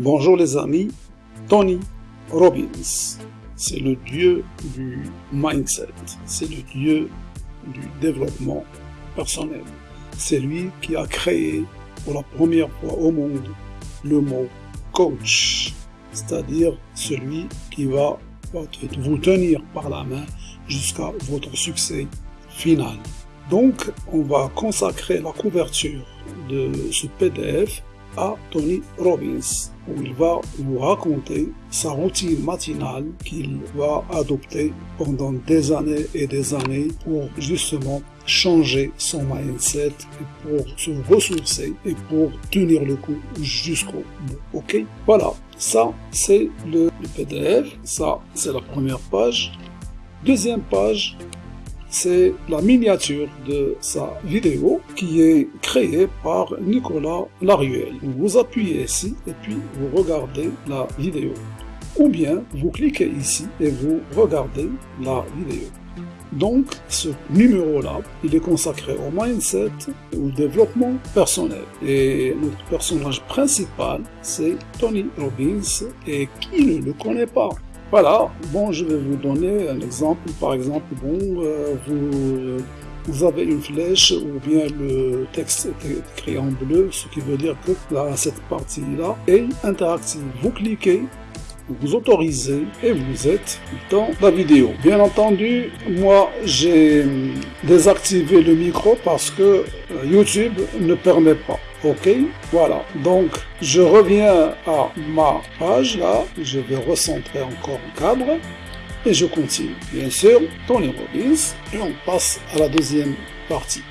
Bonjour les amis, Tony Robbins, c'est le dieu du mindset, c'est le dieu du développement personnel. C'est lui qui a créé pour la première fois au monde le mot coach, c'est-à-dire celui qui va vous tenir par la main jusqu'à votre succès final. Donc, on va consacrer la couverture de ce PDF à Tony Robbins, où il va vous raconter sa routine matinale qu'il va adopter pendant des années et des années pour justement changer son mindset et pour se ressourcer et pour tenir le coup jusqu'au bout. Ok? Voilà, ça c'est le, PDF, ça c'est la première page. Deuxième page, c'est la miniature de sa vidéo qui est créée par Nicolas Laruelle. Vous appuyez ici et puis vous regardez la vidéo. Ou bien vous cliquez ici et vous regardez la vidéo. Donc, ce numéro-là, il est consacré au mindset, au développement personnel. Et notre personnage principal, c'est Tony Robbins. Et qui ne le connaît pas? Voilà, bon, je vais vous donner un exemple. Par exemple, bon, euh, vous, avez une flèche ou bien le texte est écrit en bleu, ce qui veut dire que là, cette partie-là est interactive. Vous cliquez, vous autorisez et vous êtes dans la vidéo. Bien entendu, moi j'ai désactivé le micro parce que euh, YouTube ne permet pas. Ok, voilà. Donc, je reviens à ma page là. Je vais recentrer encore le cadre. Et je continue. Bien sûr, Tony Robbins. Et on passe à la deuxième partie.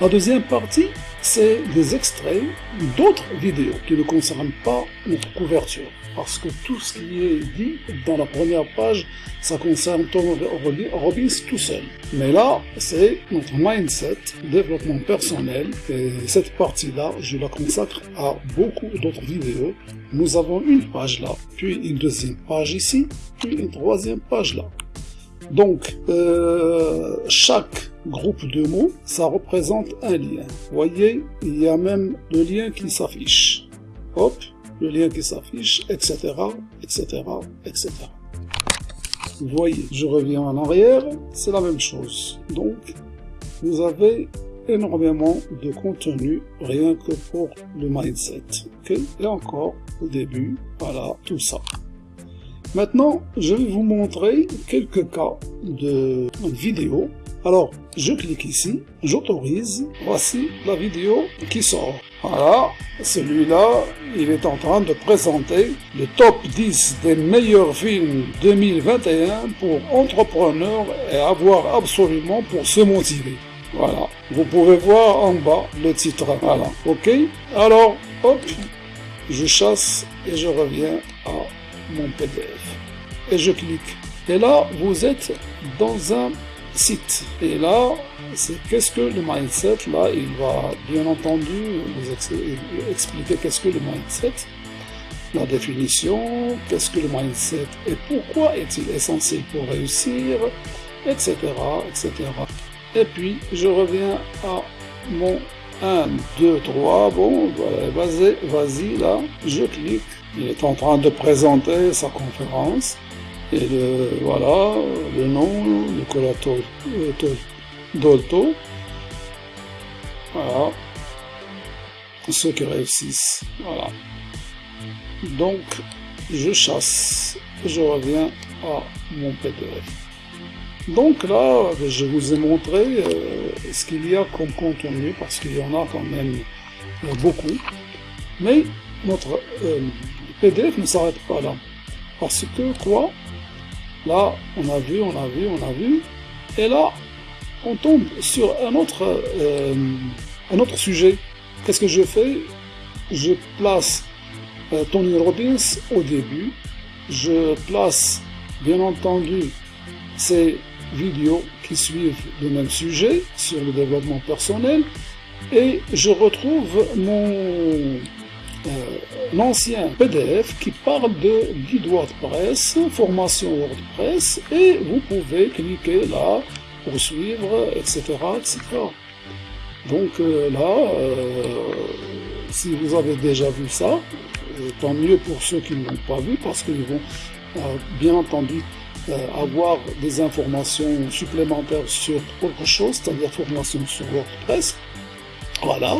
La deuxième partie, c'est des extraits d'autres vidéos qui ne concernent pas notre couverture parce que tout ce qui est dit dans la première page, ça concerne Tom Robbins tout seul. Mais là, c'est notre mindset, développement personnel, et cette partie-là, je la consacre à beaucoup d'autres vidéos. Nous avons une page là, puis une deuxième page ici, puis une troisième page là. Donc, euh, chaque groupe de mots, ça représente un lien. Voyez, il y a même le lien qui s'affiche. Hop, le lien qui s'affiche, etc., etc., etc. Vous voyez, je reviens en arrière, c'est la même chose. Donc, vous avez énormément de contenu rien que pour le mindset. Et encore, au début, voilà, tout ça. Maintenant, je vais vous montrer quelques cas de vidéos. Alors, je clique ici, j'autorise, voici la vidéo qui sort. Voilà, celui-là, il est en train de présenter le top 10 des meilleurs films 2021 pour entrepreneurs et avoir absolument pour se motiver. Voilà, vous pouvez voir en bas le titre. Voilà, ok Alors, hop, je chasse et je reviens à mon PDF. Et je clique. Et là, vous êtes dans un site. Et là, c'est qu'est-ce que le mindset Là, il va bien entendu vous expliquer qu'est-ce que le mindset, la définition, qu'est-ce que le mindset et pourquoi est-il essentiel pour réussir, etc., etc. Et puis, je reviens à mon 1, 2, 3, bon, vas-y, vas-y, là, je clique. Il est en train de présenter sa conférence. Et le, voilà, le nom, Nicolas Dolto. Voilà. Ceux qui réussissent. Voilà. Donc, je chasse. Je reviens à mon PDF. Donc là, je vous ai montré euh, ce qu'il y a comme contenu, parce qu'il y en a quand même euh, beaucoup. Mais notre euh, PDF ne s'arrête pas là. Parce que quoi? Là, on a vu, on a vu, on a vu. Et là, on tombe sur un autre, euh, sujet. Qu'est-ce que je fais? Je place euh, Tony Robbins au début. Je place, bien entendu, ces vidéos qui suivent le même sujet sur le développement personnel. Et je retrouve mon l'ancien euh, PDF qui parle de guide WordPress, formation WordPress, et vous pouvez cliquer là pour suivre, etc. etc. Donc euh, là, euh, si vous avez déjà vu ça, tant mieux pour ceux qui ne l'ont pas vu, parce qu'ils vont bien entendu avoir des informations supplémentaires sur autre chose, c'est-à-dire formation sur WordPress. Voilà,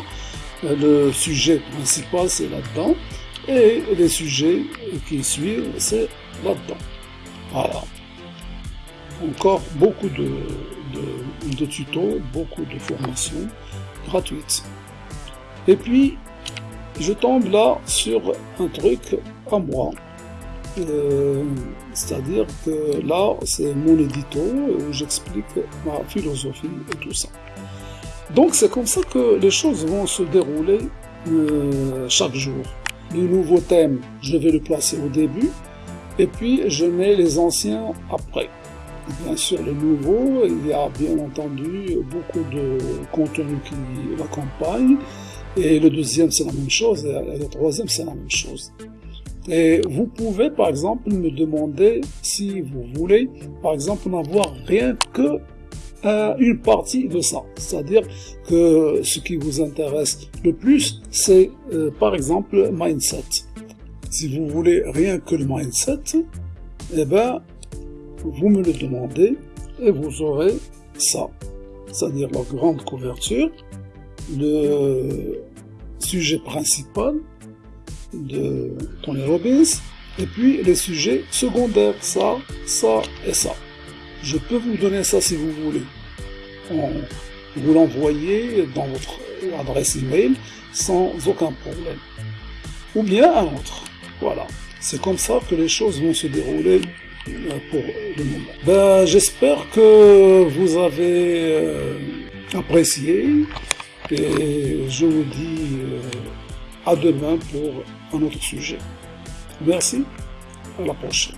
le sujet principal c'est là-dedans, et les sujets qui suivent c'est là-dedans. Voilà. Encore beaucoup de, tutos, beaucoup de formations gratuites. Et puis, je tombe là sur un truc à moi. Euh, c'est-à-dire que là, c'est mon édito où j'explique ma philosophie et tout ça. Donc c'est comme ça que les choses vont se dérouler euh, chaque jour. Le nouveau thème, je vais le placer au début, et puis je mets les anciens après. Bien sûr, le nouveau, il y a bien entendu beaucoup de contenu qui l'accompagne, et le deuxième c'est la même chose, et le troisième c'est la même chose. Et vous pouvez par exemple me demander si vous voulez par exemple n'avoir rien que une partie de ça. C'est-à-dire que ce qui vous intéresse le plus, c'est euh, par exemple mindset. Si vous voulez rien que le mindset, eh ben, vous me le demandez et vous aurez ça. C'est-à-dire la grande couverture, le sujet principal de Tony Robbins, et puis les sujets secondaires, ça, ça et ça. Je peux vous donner ça si vous voulez. vous l'envoyez dans votre adresse email sans aucun problème. Ou bien un autre. Voilà. C'est comme ça que les choses vont se dérouler euh, pour le moment. Ben, j'espère que vous avez euh, apprécié et je vous dis euh, à demain pour un autre sujet. Merci, à la prochaine.